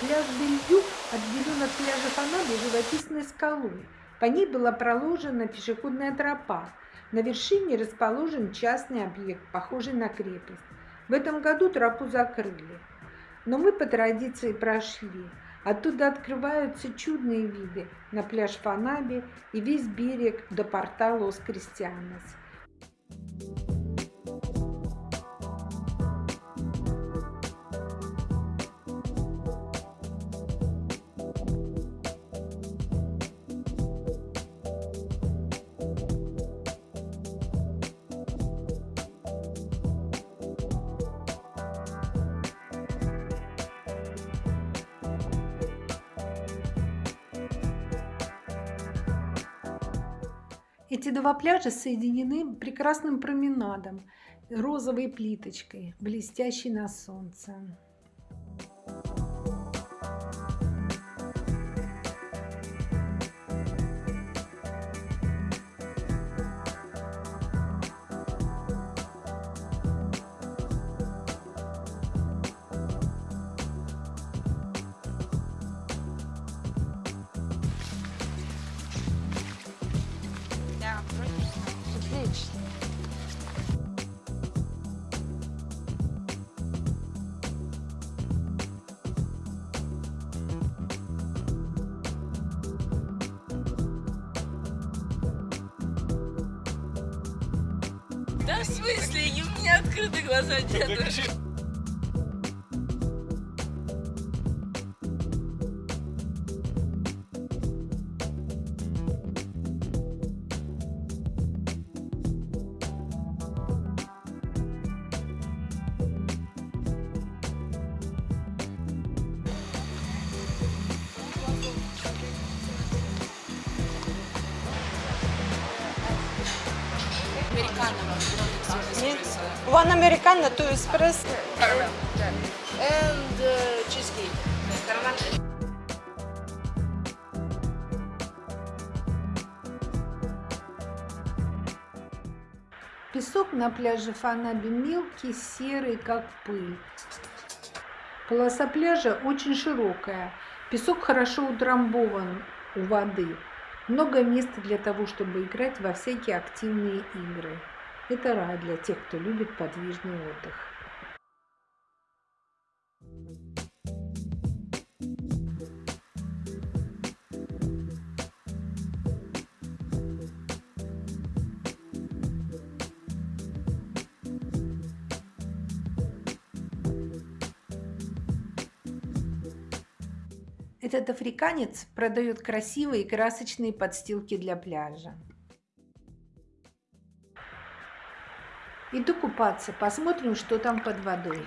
Пляж Бельюк отделен от пляжа Фанаби живописной скалой. По ней была проложена пешеходная тропа. На вершине расположен частный объект, похожий на крепость. В этом году тропу закрыли. Но мы по традиции прошли. Оттуда открываются чудные виды на пляж Фанаби и весь берег до порта Лос-Кристианос. Эти два пляжа соединены прекрасным променадом, розовой плиточкой, блестящей на солнце. Да в смысле? И у меня открыты глаза деда. One Americano, two espresso. And uh, cheesecake. Песок на пляже Фанаби мелкий, серый, как пыль. Полоса пляжа очень широкая. Песок хорошо утрамбован у воды. Много места для того, чтобы играть во всякие активные игры. Это рай для тех, кто любит подвижный отдых. Этот африканец продает красивые красочные подстилки для пляжа. Иду купаться, посмотрим, что там под водой.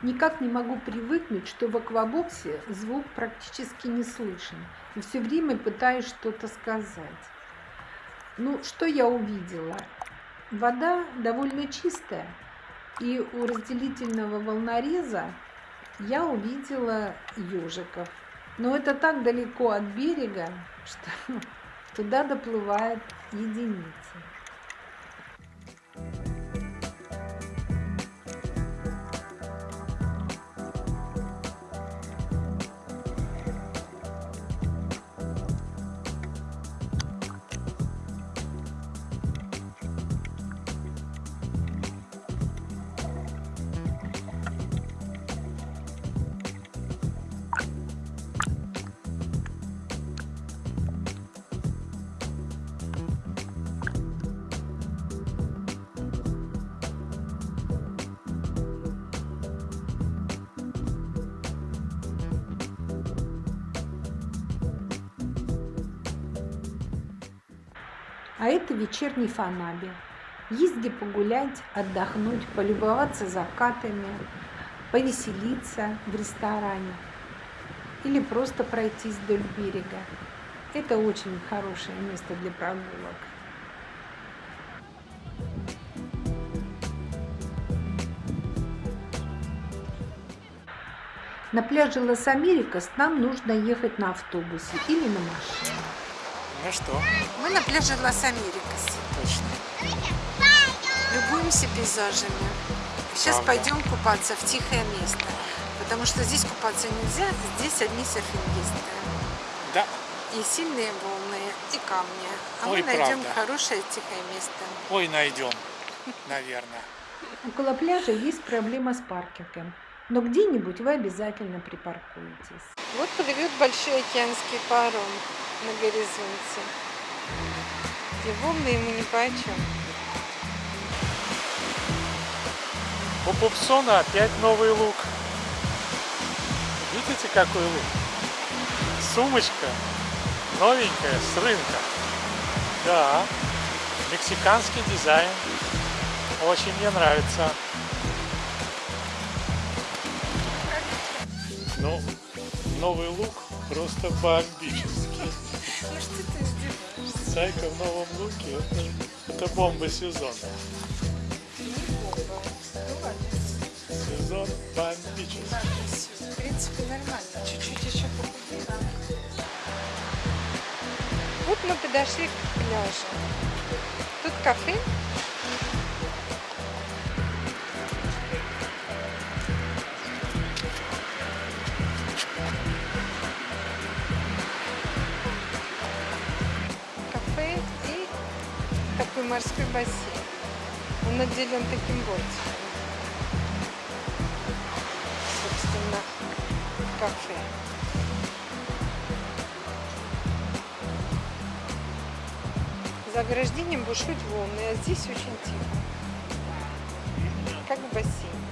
Никак не могу привыкнуть, что в аквабоксе звук практически не слышен. И все время пытаюсь что-то сказать. Ну, что я увидела? Вода довольно чистая. И у разделительного волнореза я увидела ежиков. Но это так далеко от берега, что туда доплывают единицы. А это вечерний Фанаби. Где погулять, отдохнуть, полюбоваться закатами, повеселиться в ресторане или просто пройтись вдоль берега. Это очень хорошее место для прогулок. На пляже Лас-Америкас нам нужно ехать на автобусе или на машине. Что, Мы на пляже Лас-Америкас. точно. Любуемся пейзажами. Сейчас Правда. пойдем купаться в тихое место. Потому что здесь купаться нельзя, здесь одни серфингисты. Да, И сильные волны, и камни. А Ой, мы найдем правда. хорошее тихое место. ой, найдем, наверное. Около пляжа есть проблема с паркингом, но где-нибудь вы обязательно припаркуетесь. Вот плывет большой океанский паром на горизонте. И волны ему ни по чем. У Пупсона опять новый лук. Видите, какой лук? Сумочка новенькая с рынка. Да, мексиканский дизайн. Очень мне нравится. Ну, новый лук просто бомбический. Ну что ты издеваешься? Зайка в новом луке это, это бомба сезона. Сезон бомбический. В принципе, нормально. Чуть-чуть еще похудела. Вот мы подошли к пляжу. Тут. Кафе морской бассейн. Он отделен таким бортиком. Собственно, кафе. За ограждением бушуют волны, а здесь очень тихо. Как в бассейне.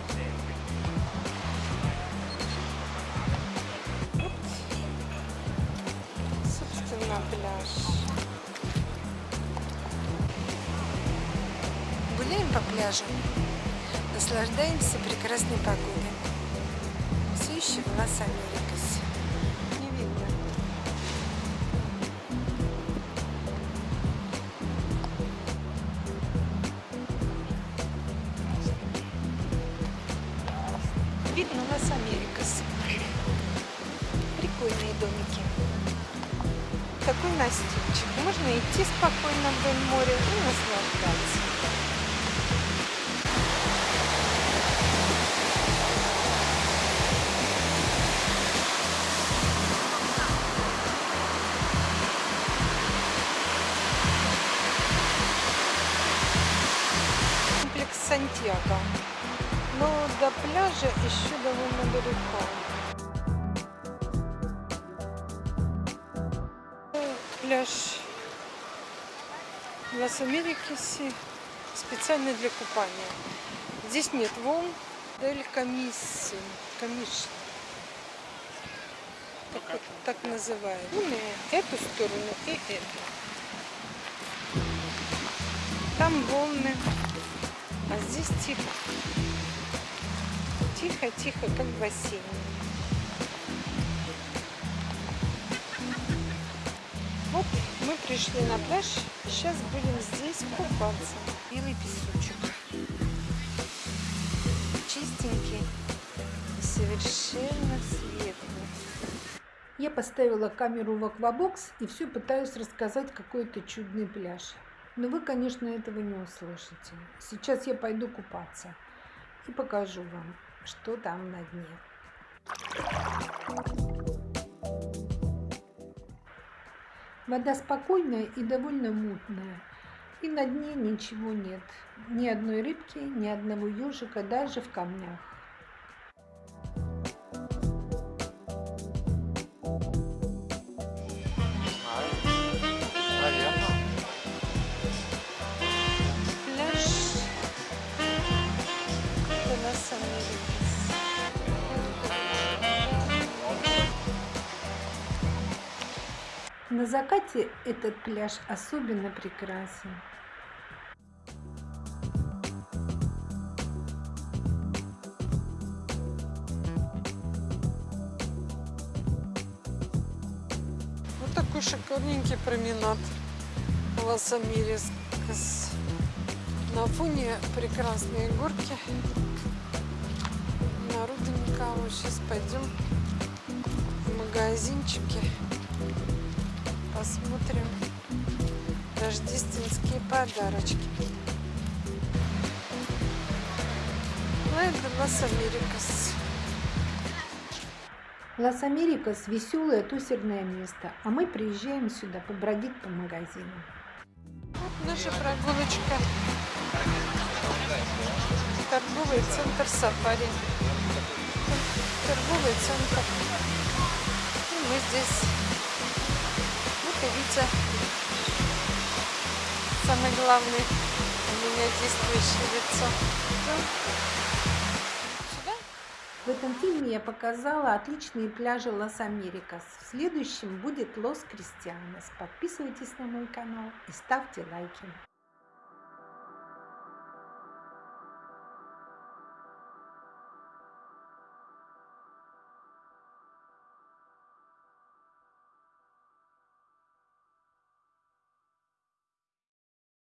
Вот, собственно, пляж. Пляжу, наслаждаемся прекрасной погодой. Все еще в Лас-Америкасе. Не видно. Видно Лас-Америкас. Прикольные домики. Такой настильчик. Можно идти спокойно вдоль моря и наслаждаться. Сантьяго. Но до пляжа еще довольно далеко. Э, Пляж в Лас-Америкасе специально для купания. Здесь нет волн, Дель Комисси, Комиш. Так, вот- так называют. Волны эту сторону и эту. Там волны, а здесь тихо. Тихо-тихо, как в бассейне. Вот мы пришли на пляж, сейчас будем здесь купаться. Белый песочек. Чистенький совершенно светлый. Я поставила камеру в аквабокс и все пытаюсь рассказать какой-то чудный пляж. Но вы, конечно, этого не услышите. Сейчас я пойду купаться и покажу вам, что там на дне. Вода спокойная и довольно мутная. И на дне ничего нет. Ни одной рыбки, ни одного ежика, даже в камнях. На закате этот пляж особенно прекрасен. Вот такой шикарненький променад Лас-Америкас. На фоне прекрасные горки. Народу никого. Сейчас пойдем в магазинчики. Посмотрим, Рождественские подарочки. Плaya de las Americas. Лас-Америкас – веселое тусерное место, а мы приезжаем сюда побродить по магазинам. Вот наша прогулочка. Торговый центр Сафари. Торговый центр. И мы здесь. Витя. Самый главный у меня действующее лицо. В этом фильме я показала отличные пляжи Лас-Америкас. В следующем будет Лос Кристианос. Подписывайтесь на мой канал и ставьте лайки.